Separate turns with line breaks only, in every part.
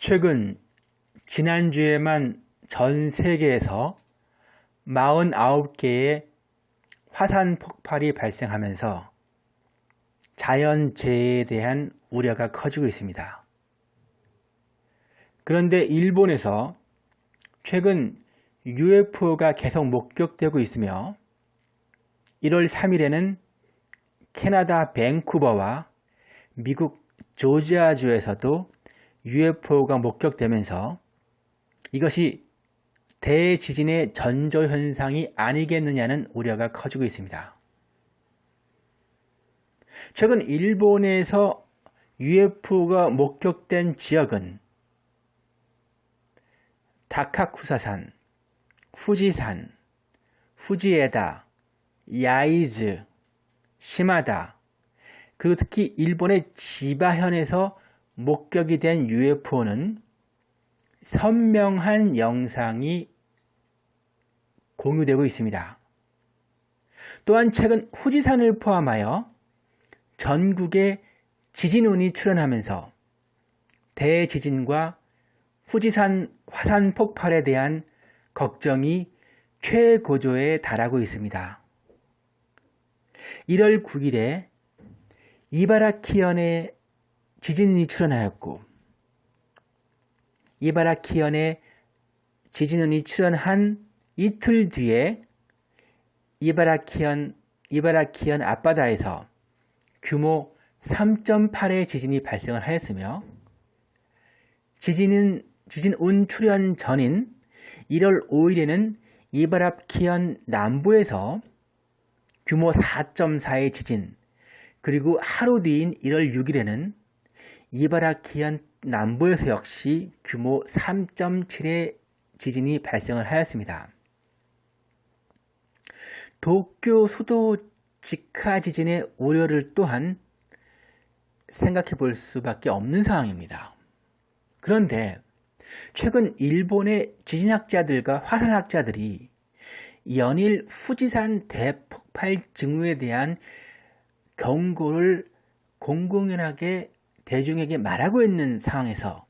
최근 지난주에만 전 세계에서 49개의 화산 폭발이 발생하면서 자연재해에 대한 우려가 커지고 있습니다. 그런데 일본에서 최근 UFO가 계속 목격되고 있으며 1월 3일에는 캐나다 밴쿠버와 미국 조지아주에서도 UFO가 목격되면서 이것이 대지진의 전조현상이 아니겠느냐는 우려가 커지고 있습니다. 최근 일본에서 UFO가 목격된 지역은 다카쿠사산, 후지산, 후지에다, 야이즈, 시마다, 그리고 특히 일본의 지바현에서 목격이 된 UFO는 선명한 영상이 공유되고 있습니다. 또한 최근 후지산을 포함하여 전국에 지진운이 출현하면서 대지진과 후지산 화산 폭발에 대한 걱정이 최고조에 달하고 있습니다. 1월 9일에 이바라키현에 지진이 출현하였고 이바라키현에 지진운이 출현한 이틀 뒤에 이바라키현 이바라키현 앞바다에서 규모 3.8의 지진이 발생을 하였으며 지진은 지진 운 출현 전인 1월 5일에는 이바라키현 남부에서 규모 4.4의 지진 그리고 하루 뒤인 1월 6일에는 이바라키현 남부에서 역시 규모 3.7의 지진이 발생을 하였습니다. 도쿄 수도 직하 지진의 우려를 또한 생각해 볼 수밖에 없는 상황입니다. 그런데 최근 일본의 지진학자들과 화산학자들이 연일 후지산 대폭발 징후에 대한 경고를 공공연하게 대중에게 말하고 있는 상황에서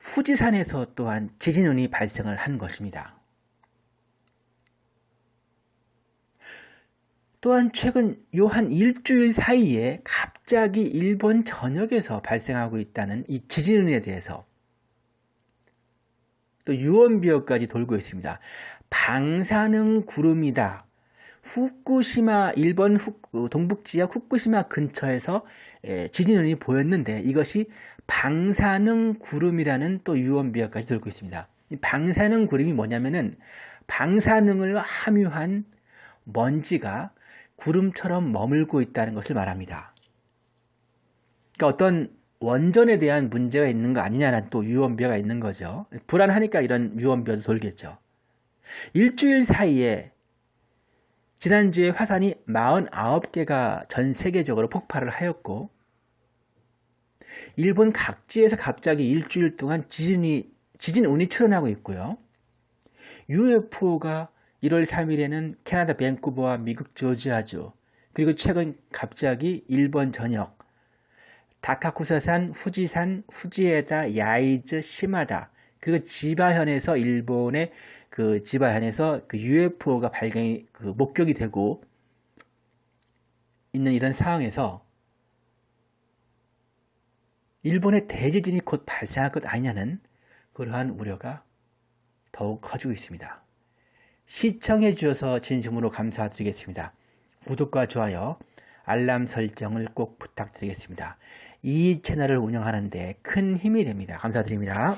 후지산에서 또한 지진운이 발생을 한 것입니다. 또한 최근 요 한 일주일 사이에 갑자기 일본 전역에서 발생하고 있다는 이 지진운에 대해서 또 유언비어까지 돌고 있습니다. 방사능 구름이다. 후쿠시마 일본 후, 어, 동북지역 후쿠시마 근처에서 예, 지진운이 보였는데 이것이 방사능 구름이라는 또 유언비어까지 들고 있습니다. 방사능 구름이 뭐냐면은 방사능을 함유한 먼지가 구름처럼 머물고 있다는 것을 말합니다. 그러니까 어떤 원전에 대한 문제가 있는 거 아니냐는 또 유언비어가 있는 거죠. 불안하니까 이런 유언비어도 돌겠죠. 일주일 사이에 지난주에 화산이 49개가 전 세계적으로 폭발을 하였고 일본 각지에서 갑자기 일주일 동안 지진이 지진운이 출현하고 있고요. UFO가 1월 3일에는 캐나다 밴쿠버와 미국 조지아주 그리고 최근 갑자기 일본 전역 다카쿠사산, 후지산, 후지에다, 야이즈, 시마다 그리고 지바현에서 일본의 그 지바현에서 그 UFO가 발견이 그 목격이 되고 있는 이런 상황에서 일본의 대지진이 곧 발생할 것 아니냐는 그러한 우려가 더욱 커지고 있습니다. 시청해 주셔서 진심으로 감사드리겠습니다. 구독과 좋아요, 알람 설정을 꼭 부탁드리겠습니다. 이 채널을 운영하는데 큰 힘이 됩니다. 감사드립니다.